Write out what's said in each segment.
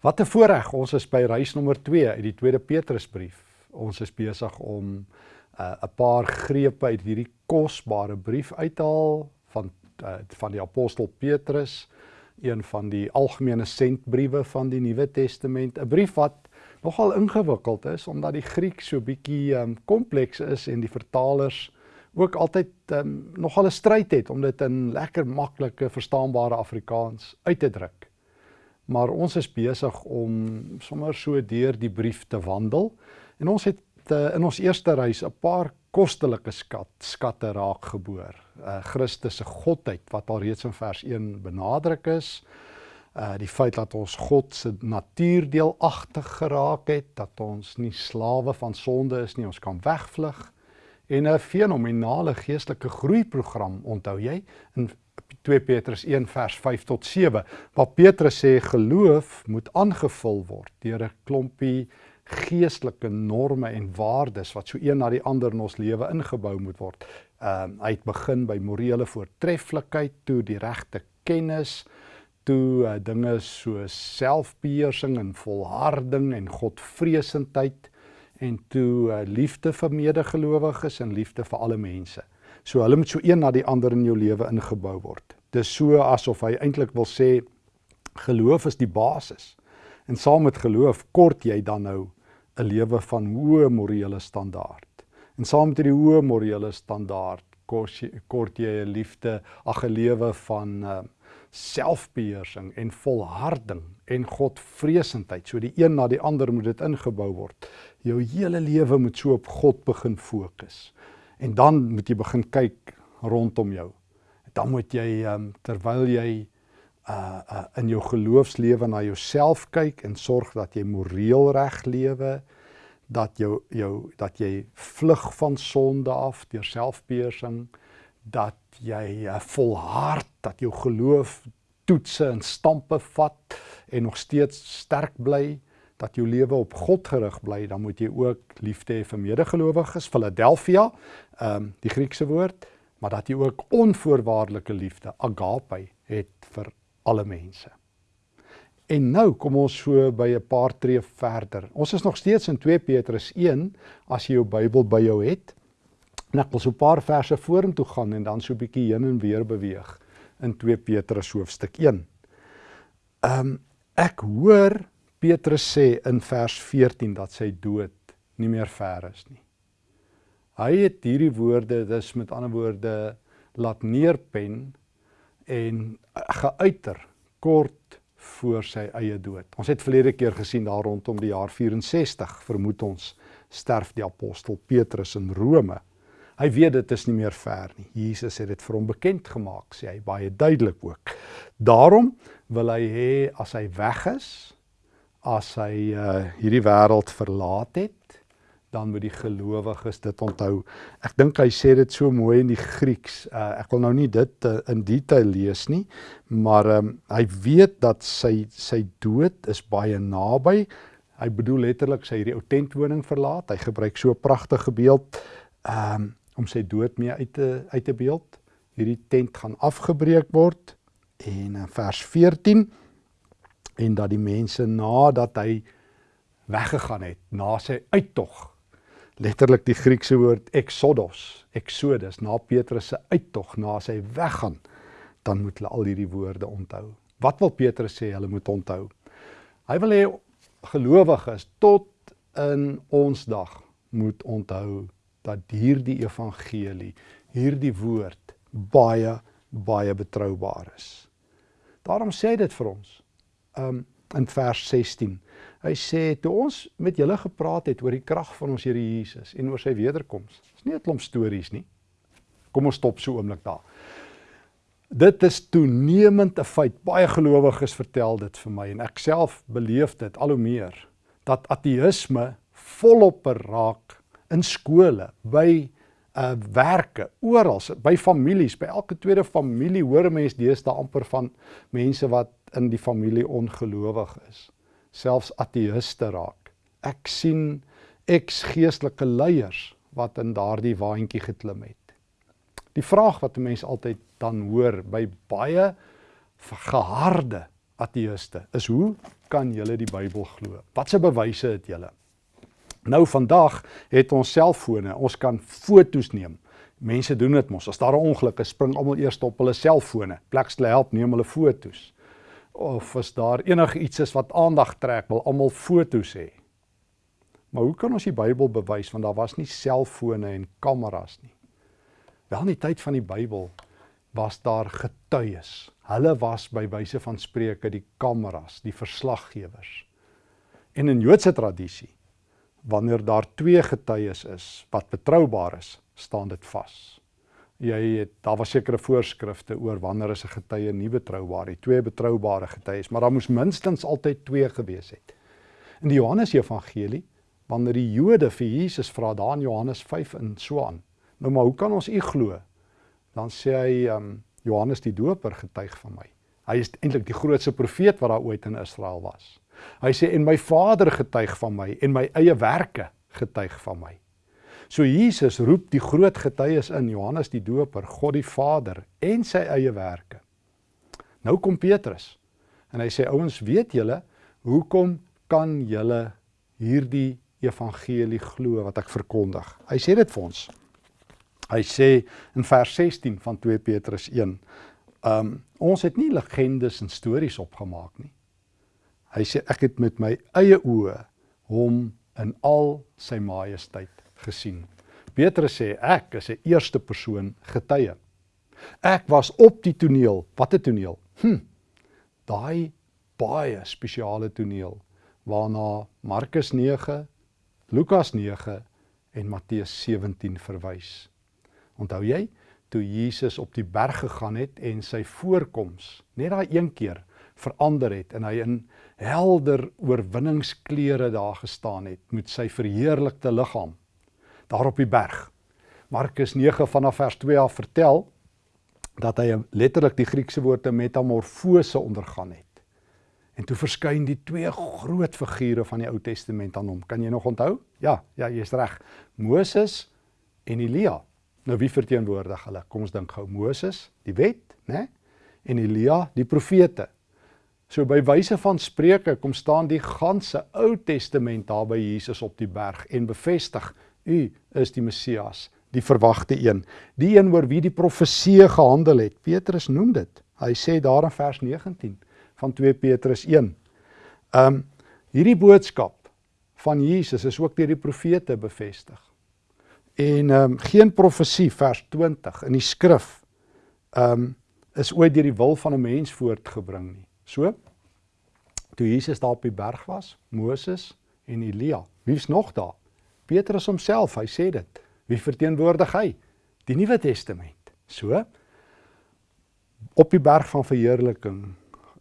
Wat 'n voorreg. Ons is by reis nommer 2 uit die Tweede Petrusbrief. Ons is besig om uh, 'n paar grepe uit hierdie kosbare brief uithaal van uh, van die apostel Petrus, een van die algemene sentbriewe van die Nuwe Testament, 'n brief wat nogal ingewikkeld is omdat die Griek so bietjie um, kompleks is en die vertalers ook altyd um, nogal 'n stryd het om dit in lekker maklike verstaanbare Afrikaans uit te druk maar ons is besig om sommer so deur die brief te wandel en ons het uh, in ons eerste reis 'n paar kostelike skat skatte raak geboor. Uh Christus se godheid wat al reeds in vers 1 benadruk is. Uh die feit dat ons God se natuur deelagtig geraak het, dat ons nie slawe van sonde is nie, ons kan wegvlug en 'n fenominale geestelike groeiprogram onthou jy in 2 Petrus 1 vers 5 tot 7 waar Petrus sê geloof moet aangevul word deur 'n klompie geestelike norme en waardes wat so een na die ander in ons lewe ingebou moet word. Ehm uh, hy het begin by morele voortreffelikheid, toe die regte kennis, toe uh, dinge soos selfbeheersing en volharding en godvreesendheid en toe uh, liefde vir medegelowiges en liefde vir alle mense. So hulle moet so een na die ander in jou lewe ingebou word. Dis so asof hy eintlik wil sê geloof is die basis. En saam met geloof kort jy dan nou 'n lewe van hoë morele standaard. En saam met hierdie hoë morele standaard kort jy 'n liefde, ag 'n lewe van uh, selfbeheersing en volharding en godvreesendheid. So die een na die ander moet dit ingebou word. Jou hele lewe moet so op God begin fokus. En dan moet jy begin kyk rondom jou. Dan moet jy um, terwyl jy uh, uh in jou geloofslewe na jouself kyk en sorg dat jy moreel reg lewe, dat jou jou dat jy vlug van sonde af deur selfbeheersing, dat jy uh, volhard dat jou geloof toetse en stampe vat en nog steeds sterk bly dat jou lewe op God gerig bly, dan moet jy ook liefde hê vir medegelowiges, Philadelphia, ehm um, die Griekse woord, maar dat jy ook onvoorwaardelike liefde, agape, het vir alle mense. En nou kom ons so by 'n paar tree verder. Ons is nog steeds in 2 Petrus 1 as jy jou Bybel by jou het. En ek wil so 'n paar verse vorentoe gaan en dan so 'n bietjie heen en weer beweeg in 2 Petrus hoofstuk 1. Ehm um, ek hoor Petrus sê in vers 14 dat sy dood nie meer ver is nie. Hy het hierdie woorde, dis met ander woorde laat neerpen en geuiter kort voor sy eie dood. Ons het verlede keer gesien daar rondom die jaar 64 vermoed ons sterf die apostel Petrus in Rome. Hy weet dit is nie meer ver nie. Jesus het dit vir hom bekend gemaak, sê hy baie duidelik ook. Daarom wil hy hê as hy weg is, as hy uh, hierdie wêreld verlaat het, dan moet die gelowiges dit onthou. Ek dink hy sê dit so mooi in die Grieks. Uh, ek wil nou nie dit uh, in detail lees nie, maar um, hy weet dat sy sy dood is baie naby. Hy bedoel letterlik sy hierdie ou tentwoning verlaat. Hy gebruik so 'n pragtige beeld um, om sy dood mee uit te uit te beeld. Hierdie tent gaan afgebreek word en in vers 14 en dat die mense nadat hy weggegaan het, na sy uittog, letterlik die Griekse woord exodos, exodus, na Petrus se uittog, na sy weggaan, dan moet hulle al hierdie woorde onthou. Wat wil Petrus sê hulle moet onthou? Hy wil hê gelowiges tot in ons dag moet onthou dat hierdie evangelie, hierdie woord baie baie betroubaar is. Daarom sê dit vir ons um, in vers 16. Hy sê toe ons met julle gepraat het oor die krag van ons Here Jesus en oor sy wederkoms. Dis nie 'n klomp stories nie. Kom ons stop so oomblik daar. Dit is toenemend 'n feit. Baie gelowiges vertel dit vir my en ek self beleef dit al hoe meer dat ateïsme volop raak in skole, by uh werke, oral, by families, by elke tweede familie hoor mense deesdae amper van mense wat in die familie ongelowig is, selfs ateïste raak. Ek sien eks-geestelike leiers wat in daardie waantjie geklim het. Die vraag wat 'n mens altyd dan hoor by baie geharde ateïste is hoe kan julle die Bybel glo? Watse bewyse het julle? Nou vandag het ons selfone, ons kan fotos neem. Mense doen dit mos. As daar 'n ongeluk is, spring almal eers op hulle selfone. Plekstel help neem hulle fotos. Of as daar enigiets is wat aandag trek, wil almal fotos hê. Maar hoe kan ons die Bybel bewys want daar was nie selfone en kameras nie. Wel in die tyd van die Bybel was daar getuies. Hulle was by wyse van spreuke die kameras, die verslaggewers. En in Joodse tradisie wanneer daar twee getuies is wat betroubaar is, staan dit vas. Jy het daar was sekere voorskrifte oor wanneer is 'n getuie nie betroubaar nie. Twee betroubare getuies, maar daar moes minstens altyd twee gewees het. In die Johannes Evangelie, wanneer die Jode vir Jesus vra daar in Johannes 5 en so aan. Nou maar hoe kan ons u glo? Dan sê hy um, Johannes die Doper getuig van my. Hy is eintlik die grootste profeet wat daar ooit in Israel was. Hy sê en my Vader getuig van my en my eie werke getuig van my. So Jesus roep die groot getuies in Johannes die Doper, God die Vader en sy eie werke. Nou kom Petrus en hy sê ouens, weet julle hoekom kan julle hierdie evangelie glo wat ek verkondig? Hy sê dit vir ons. Hy sê in vers 16 van 2 Petrus 1, um ons het nie legendes en stories opgemaak nie. Hy sê ek het met my eie oë hom in al sy majesteit gesien. Petrus sê ek is 'n eerste persoon getuie. Ek was op die toneel. Wat 'n toneel? Hm. Daai baie spesiale toneel waarna Markus 9, Lukas 9 en Matteus 17 verwys. Onthou jy toe Jesus op die berg gegaan het en sy voorkoms net daai een keer verander het en hy in helder oorwinningsklere daar gestaan het met sy verheerlikte liggaam daar op die berg. Markus 9 vanaf vers 2 af vertel dat hy letterlik die Griekse woord metamorfose ondergaan het. En toe verskyn die twee groot figure van die Ou Testament aan hom. Kan jy nog onthou? Ja, ja, jy's reg. Moses en Elia. Nou wie verteenwoordig hulle? Kom ons dink gou. Moses, die wet, né? En Elia, die profete. So by wyse van spreuke kom staan die ganse Ou Testament daar by Jesus op die berg en bevestig u is die Messias, die verwagte een, die een oor wie die profeseë gehandel het. Petrus noem dit. Hy sê daar in vers 19 van 2 Petrus 1. Um hierdie boodskap van Jesus is ook deur die profete bevestig. En um geen profesie vers 20 in die skrif um is ooit deur die wil van 'n mens voortgebring nie. So toe Jesus daar op die berg was, Moses en Elia. Wie's nog daar? Petrus homself, hy sê dit. Wie verteenwoordig hy? Die Nuwe Testament. So op die berg van verheerliking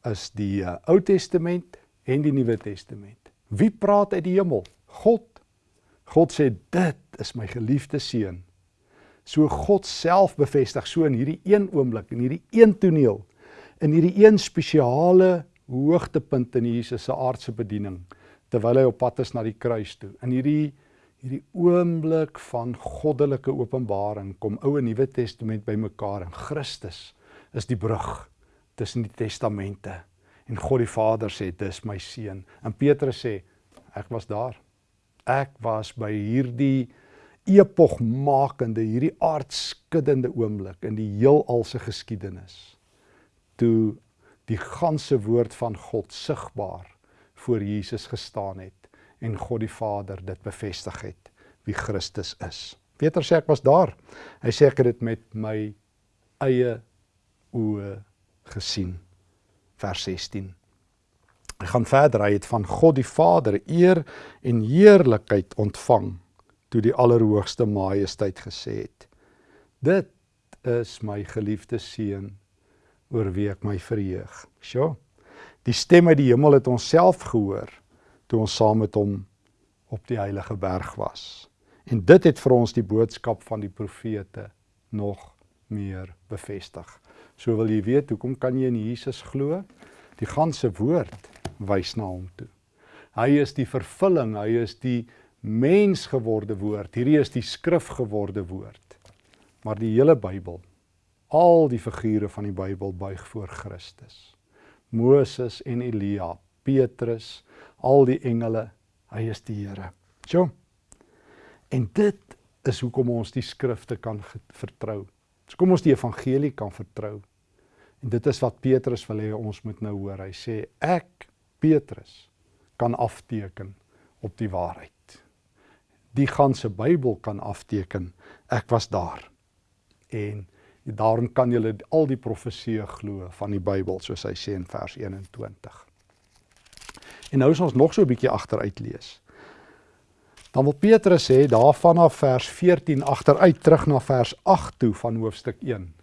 is die uh, Ou Testament en die Nuwe Testament. Wie praat uit die hemel? God. God sê dit is my geliefde seun. So God self bevestig so in hierdie een oomblik in hierdie een toneel in hierdie een spesiale hoogtepunt in Jesus se aardse bediening terwyl hy op pad is na die kruis toe. In hierdie hierdie oomblik van goddelike openbaring kom Ou en Nuwe Testament bymekaar en Christus is die brug tussen die testamente. En God die Vader sê dis my seun. En Petrus sê ek was daar. Ek was by hierdie epogmakende, hierdie aardskuddende oomblik in die heelal se geskiedenis toe die ganse woord van God sigbaar voor Jesus gestaan het en God die Vader dit bevestig het wie Christus is. Peter sê ek was daar. Hy sê ek het dit met my eie oë gesien. Vers 16. Hy gaan verder, hy het van God die Vader eer en heerlikheid ontvang toe die Allerhoogste Majesteit gesê het: Dit is my geliefde seun oor wie ek my verheug. Sjoe. Die stem uit die hemel het ons self gehoor toe ons saam met hom op die heilige berg was. En dit het vir ons die boodskap van die profete nog meer bevestig. So wil jy weet hoekom kan jy in Jesus glo? Die ganse woord wys na hom toe. Hy is die vervulling, hy is die mens geworde woord. Hierdie is die skrif geworde woord. Maar die hele Bybel Al die figure van die Bybel buig voor Christus. Moses en Elia, Petrus, al die engele, hy is die Here. So. En dit is hoekom ons die skrifte kan vertrou. Dis kom ons die evangelie kan vertrou. En dit is wat Petrus wil hê ons moet nou hoor. Hy sê ek Petrus kan afteken op die waarheid. Die ganse Bybel kan afteken. Ek was daar. En daarom kan julle al die profeseë glo van die Bybel soos hy sê in vers 21. En nou as ons nog so 'n bietjie agteruit lees. Dan wil Petrus sê daarvan af vers 14 agteruit terug na vers 8 toe van hoofstuk 1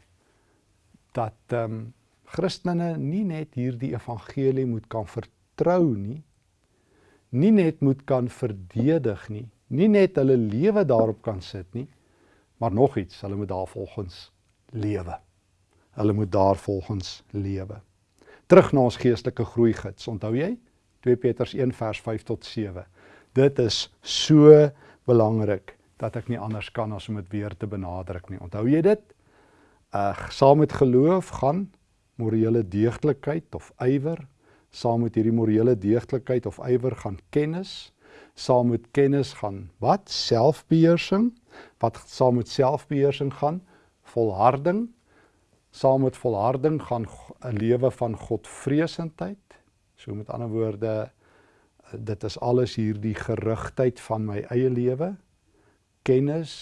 dat ehm um, Christene nie net hierdie evangelie moet kan vertrou nie, nie net moet kan verdedig nie, nie net hulle lewe daarop kan sit nie, maar nog iets, hulle moet daarvolgens lewe. Hulle moet daarvolgens lewe. Terug na ons geestelike groei gids. Onthou jy? 2 Petrus 1 vers 5 tot 7. Dit is so belangrik dat ek nie anders kan as om dit weer te benadruk nie. Onthou jy dit? Uh saam met geloof gaan morele deeglikheid of ywer, saam met hierdie morele deeglikheid of ywer gaan kennis, saam met kennis gaan wat? Selfbeheersing. Wat saam met selfbeheersing gaan? volharding saam met volharding gaan 'n lewe van Godvreesendheid. So met ander woorde dit is alles hierdie gerigtheid van my eie lewe, kennis,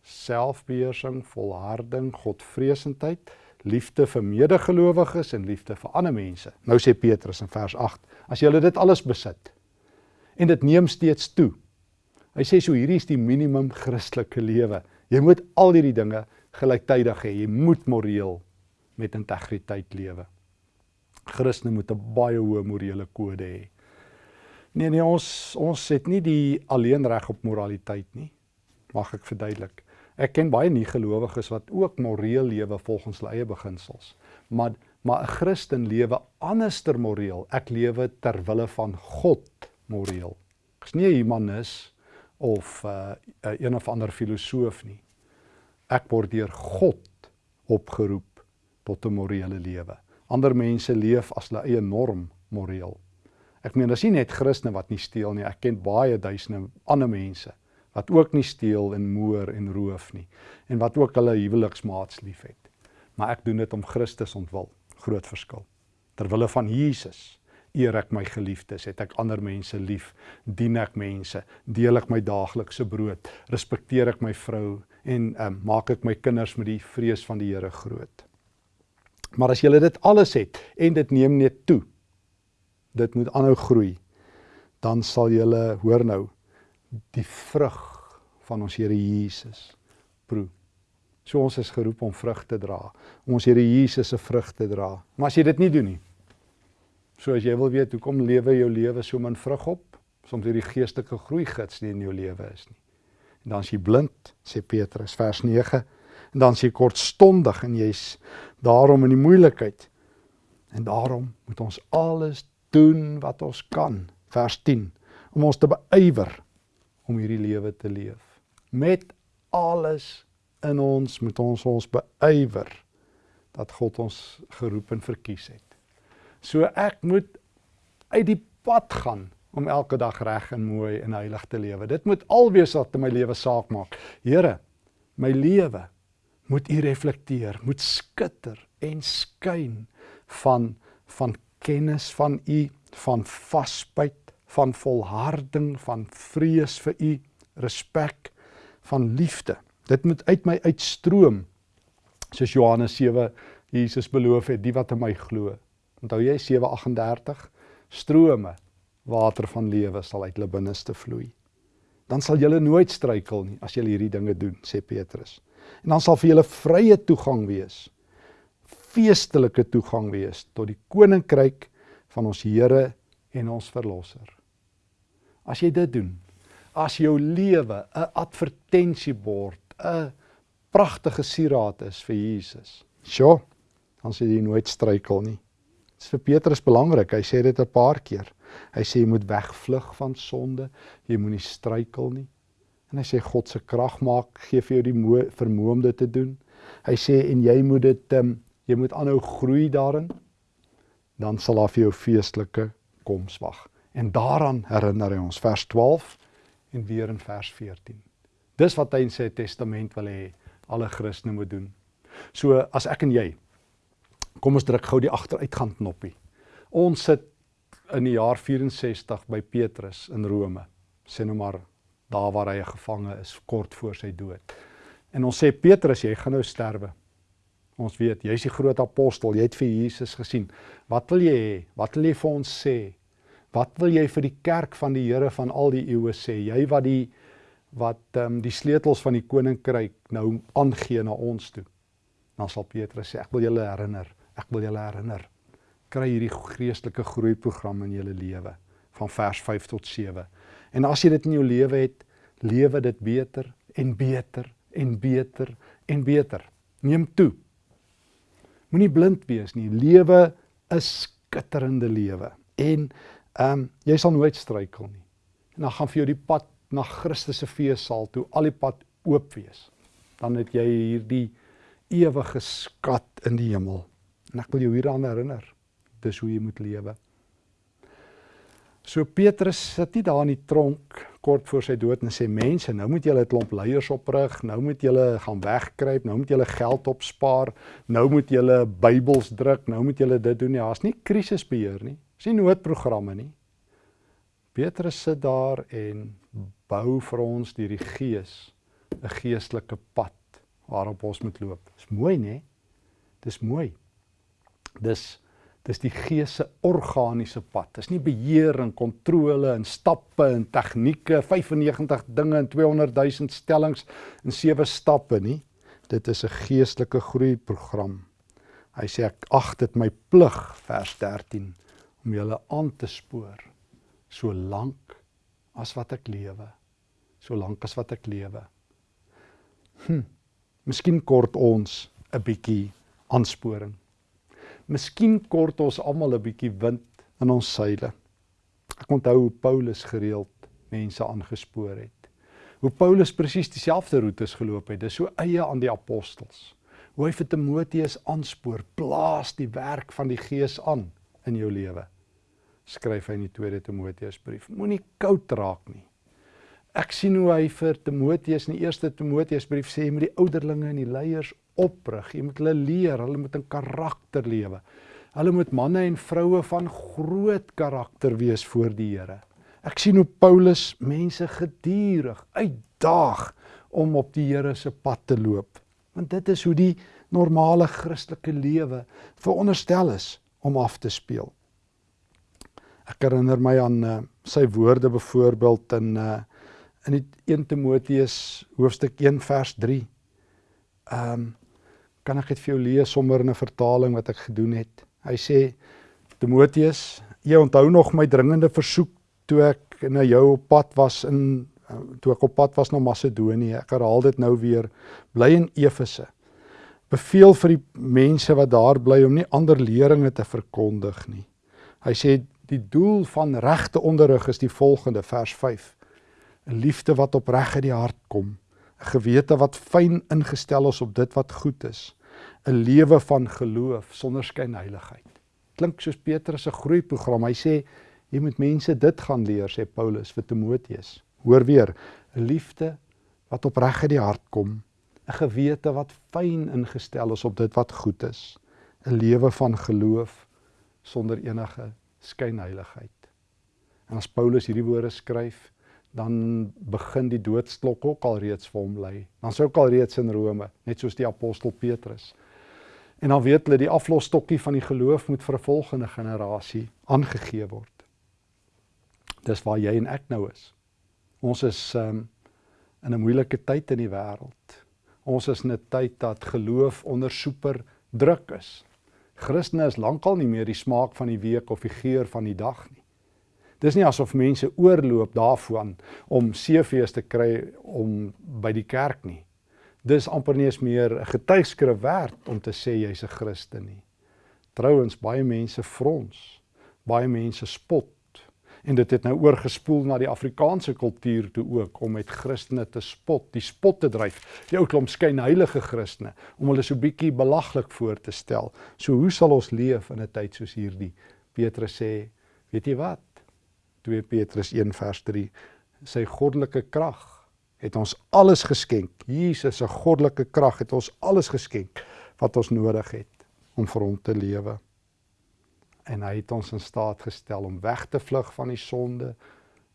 selfbeheersing, volharding, Godvreesendheid, liefde vir medegelowiges en liefde vir ander mense. Nou sê Petrus in vers 8: As julle dit alles besit en dit neem steeds toe. Hy sê so hierdie is die minimum Christelike lewe. Jy moet al hierdie dinge gelyktydig hê. Jy moet moreel met integriteit lewe. Christene moet 'n baie hoë morele kode hê. Nee nee, ons ons het nie die alleen reg op moraliteit nie. Mag ek verduidelik. Ek ken baie nie gelowiges wat ook moreel lewe volgens hulle eie beginsels. Maar maar 'n Christen lewe anderster moreel. Ek lewe ter wille van God moreel. Ek's nie 'n humanis of uh, een of ander filosoof nie. Ek word deur God opgeroep tot 'n morele lewe. Ander mense leef as hulle eie norm moreel. Ek meen, as jy net Christene wat nie steel nie, ek ken baie duisende ander mense wat ook nie steel en moor en roof nie en wat ook hulle huweliksmaats liefhet. Maar ek doen dit om Christus ontwil. Groot verskil. Terwille van Jesus eer ek my geliefdes, het ek ander mense lief, dien ek mense, deel ek my daaglikse brood, respekteer ek my vrou en um, maak ek my kinders met die vrees van die Here groot. Maar as jy dit alles het en dit neem net toe, dit moet aanhou groei, dan sal jy hoor nou die vrug van ons Here Jesus proe. So ons is geroep om vrug te dra, om ons Here Jesus se vrug te dra. Maar as jy dit nie doen nie, so as jy wil weet hoekom lewe jou lewe so min vrug op, soms hierdie geestelike groei gids nie in jou lewe is nie en dan is jy blind, sê Petrus vers 9. En dan is jy kortstondig en jy's daarom in die moeilikheid. En daarom moet ons alles doen wat ons kan, vers 10, om ons te beywer om hierdie lewe te leef. Met alles in ons moet ons ons beywer dat God ons geroep en verkies het. So ek moet uit die pad gaan om elke dag reg en mooi en heilig te lewe. Dit moet alwees wat in my lewe saak maak. Here, my lewe moet U reflekteer, moet skitter en skyn van van kennis van U, van vasbyt, van volharding, van vrees vir U, respek, van liefde. Dit moet uit my uitstroom. Soos Johannes 7 Jesus beloof het, die wat in my glo. Onthou jy 7:38 strome water van lewe sal uit hulle binneste vloei. Dan sal julle nooit struikel nie as julle hierdie dinge doen, sê Petrus. En dan sal vir julle vrye toegang wees. Feestelike toegang wees tot die koninkryk van ons Here en ons verlosser. As jy dit doen, as jou lewe 'n advertensiebord, 'n pragtige sieraad is vir Jesus. Sjoe, dan sê jy nooit struikel nie. Dit is vir Petrus belangrik. Hy sê dit 'n paar keer. Hy sê jy moet wegvlug van sonde, jy moenie struikel nie. En hy sê God se krag maak gee vir jou die vermoë om dit te doen. Hy sê en jy moet dit um, jy moet aanhou groei daarin. Dan sal daar vir jou feestelike koms wag. En daaraan herinner hy ons vers 12 en weer in vers 14. Dis wat hy in sy testament wil hê alle Christene moet doen. So as ek en jy kom ons druk gou die agteruitgang knoppie. Ons sit in die jaar 64 by Petrus in Rome. Sê nou maar daar waar hy gevange is kort voor sy dood. En ons sê Petrus, jy gaan nou sterwe. Ons weet, jy's die groot apostel, jy het vir Jesus gesien. Wat wil jy hê? Wat wil jy vir ons sê? Wat wil jy vir die kerk van die Here van al die eeue sê? Jy wat die wat ehm um, die sleutels van die koninkryk nou aangee na ons toe. Dan sal Petrus sê, ek wil julle herinner, ek wil julle herinner. Kry hierdie geestelike groeiprogram in julle lewe van vers 5 tot 7. En as jy dit in jou lewe het, lewe dit beter en beter en beter en beter. Neem toe. Moenie blind wees nie. Lewe is skitterende lewe. En ehm um, jy sal nooit struikel nie. En dan gaan vir jou die pad na Christus se feessaal toe al die pad oop wees. Dan het jy hierdie ewige skat in die hemel. En ek wil jou hieraan herinner. Dis hoe jy moet lewe. So Petrus sit nie daar in die tronk kort voor sy dood en sê mense, nou moet julle 'n klomp leiers oprig, nou moet julle gaan wegkruip, nou moet julle geld opspaar, nou moet julle Bybels druk, nou moet julle dit doen. Ja, daar's nie krisisbeheer nie. Dis nie noodprogramme nie. Petrus sit daar en bou vir ons deur die Gees 'n geestelike pad waarop ons moet loop. Dis mooi, né? Dis mooi. Dis dis die Gees se organiese pad. Dis nie beheer en kontrole en stappe en tegnieke, 95 dinge en 200 000 stellings in sewe stappe nie. Dit is 'n geestelike groeiprogram. Hy sê ek ag dit my plig vers 13 om julle aan te spoor so lank as wat ek lewe so lank as wat ek lewe hm miskien kort ons 'n bietjie aansporing miskien kort ons almal 'n bietjie wind in ons seile. Ek onthou hoe Paulus gereeld mense aangespoor het. Hoe Paulus presies dieselfde roetes geloop het. Dis so eie aan die apostels. Hoe hy vir Timoteus aanspoor blaas die werk van die gees aan in jou lewe. Skryf hy in die tweede Timoteusbrief. Moenie koud raak nie. Ek sien hoe hy vir Timoteus in die eerste Timoteusbrief sê jy moet die ouderlinge en die leiers oprig. Jy moet hulle leer, hulle moet in karakter lewe. Hulle moet manne en vroue van groot karakter wees voor die Here. Ek sien hoe Paulus mense gedurig uitdaag om op die Here se pad te loop. Want dit is hoe die normale Christelike lewe veronderstel is om af te speel. Ek herinner my aan uh, sy woorde byvoorbeeld in uh, in die 1 Timoteus hoofstuk 1 vers 3. Ehm um, kan ek dit vir jou lees sommer in 'n vertaling wat ek gedoen het. Hy sê Timoteus, jy onthou nog my dringende versoek toe ek na jou op pad was in toe ek op pad was na Macedonië. Ek herhaal dit nou weer. Bly in Efese. Beveel vir die mense wat daar bly om nie ander leringe te verkondig nie. Hy sê Die doel van regte onderrig is die volgende vers 5. 'n Liefde wat opreg uit die hart kom, 'n gewete wat fyn ingestel is op dit wat goed is, 'n lewe van geloof sonder skynheiligheid. Klink soos Petrus se groeiprogram. Hy sê jy moet mense dit gaan leer, sê Paulus vir Timoteus. Hoor weer, liefde wat opreg uit die hart kom, 'n gewete wat fyn ingestel is op dit wat goed is, 'n lewe van geloof sonder enige skynheiligheid. En as Paulus hierdie woorde skryf, dan begin die doodsklok ook al reeds vir hom lui. Dan sou ook al reeds in Rome, net soos die apostel Petrus. En dan weet hulle die aflosstokkie van die geloof moet vir 'n volgende generasie aangegee word. Dis waar jy en ek nou is. Ons is um, in 'n moeilike tyd in die wêreld. Ons is in 'n tyd dat geloof onder super druk is. Christene is lankal nie meer die smaak van die week of die geur van die dag nie. Dis nie asof mense oorloop daarvan om CV's te kry om by die kerk nie. Dis amper nie eens meer 'n getuigskrif werd om te sê jy's 'n Christen nie. Trouwens baie mense frons, baie mense spot en dit het nou oorgespoel na die Afrikaanse kultuur toe ook om met Christene te spot, die spot te dryf. Die ou klomp skynheilige Christene om hulle so bietjie belaglik voor te stel. So hoe sal ons leef in 'n tyd soos hierdie? Petrus sê Weet jy wat? 2 Petrus 1 vers 3 sy goddelike krag het ons alles geskenk. Jesus se goddelike krag het ons alles geskenk wat ons nodig het om vir hom te lewe. En hy het ons in staat gestel om weg te vlug van die sonde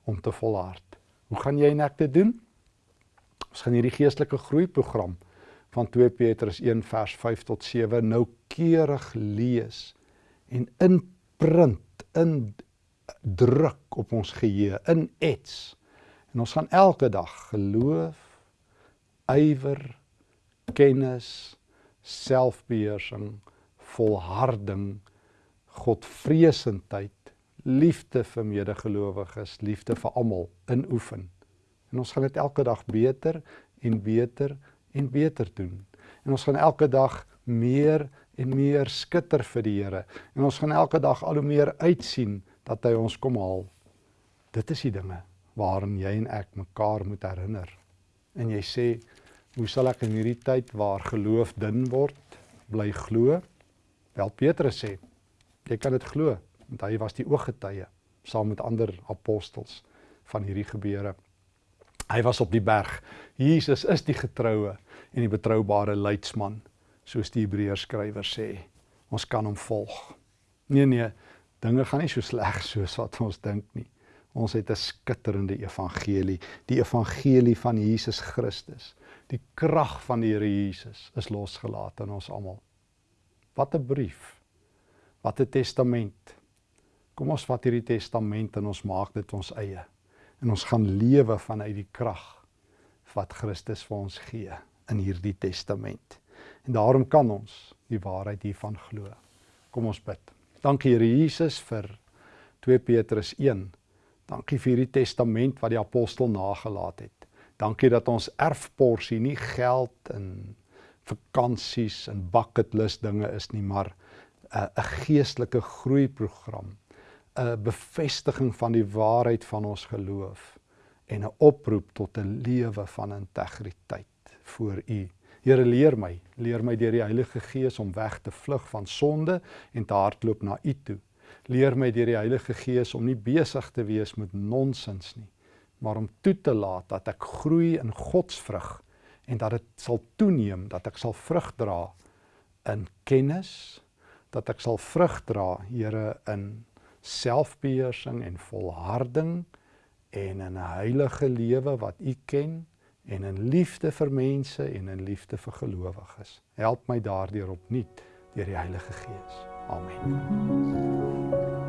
om te volhard. Hoe gaan jy en ek dit doen? Ons gaan hierdie geestelike groeiprogram van 2 Petrus 1 vers 5 tot 7 noukeurig lees en inprint in druk op ons geheue in ets en ons gaan elke dag geloof ywer kennis selfbeheersing volharding godvreesendheid liefde vir medegelowiges liefde vir almal inoefen en ons gaan dit elke dag beter en beter en beter doen. En ons gaan elke dag meer en meer skitter vir die Here. En ons gaan elke dag al hoe meer uitsien dat hy ons kom haal. Dit is die dinge waarin jy en ek mekaar moet herinner. En jy sê, hoe sal ek in hierdie tyd waar geloof dun word, bly glo? Wel Petrus sê, jy kan dit glo, want hy was die ooggetuie saam met ander apostels van hierdie gebeure. Hy was op die berg. Jesus is die getroue en die betroubare leidsman, soos die Hebreërs skrywer sê. Ons kan hom volg. Nee nee, dinge gaan nie so sleg soos wat ons dink nie. Ons het 'n skitterende evangelie, die evangelie van Jesus Christus. Die krag van die Here Jesus is losgelaat in ons almal. Wat 'n brief. Wat 'n testament. Kom ons vat hierdie testament en ons maak dit ons eie en ons gaan lewe vanuit die krag wat Christus vir ons gee in hierdie testament. En daarom kan ons die waarheid hiervan glo. Kom ons bid. Dankie Here Jesus vir 2 Petrus 1. Dankie vir hierdie testament wat die apostel nagelaat het. Dankie dat ons erfporsie nie geld en vakansies en bucket list dinge is nie, maar 'n 'n geestelike groeiprogram 'n bevestiging van die waarheid van ons geloof en 'n oproep tot 'n lewe van integriteit voor U. Here leer my, leer my deur die Heilige Gees om weg te vlug van sonde en te hardloop na U toe. Leer my deur die Heilige Gees om nie besig te wees met nonsens nie, maar om toe te laat dat ek groei in Godsvrug en dat dit sal toeneem, dat ek sal vrug dra in kennis, dat ek sal vrug dra, Here, in selfbeheersing en volharding en 'n heilige lewe wat U ken en in liefde vir mense en in liefde vir gelowiges. Help my daardeur opnuut deur die Heilige Gees. Amen.